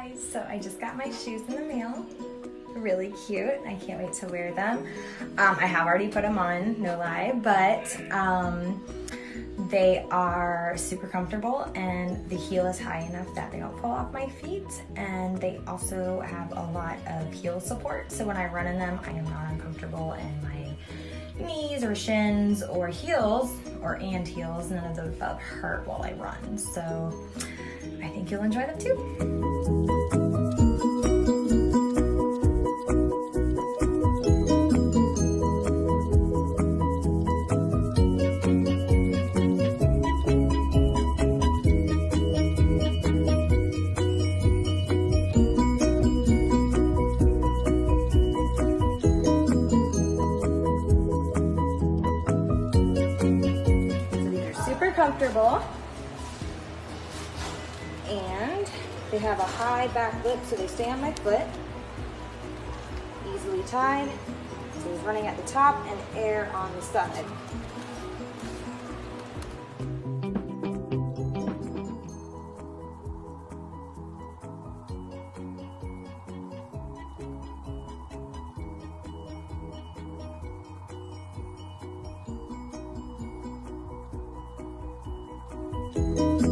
guys, so I just got my shoes in the mail. Really cute. I can't wait to wear them. Um, I have already put them on, no lie, but um, they are super comfortable and the heel is high enough that they don't fall off my feet. And they also have a lot of heel support. So when I run in them, I am not uncomfortable in my knees or shins or heels or and heels. None of those hurt while I run. So I think you'll enjoy them too. Super comfortable. And they have a high back lip so they stay on my foot. Easily tied. So he's running at the top and air on the side. you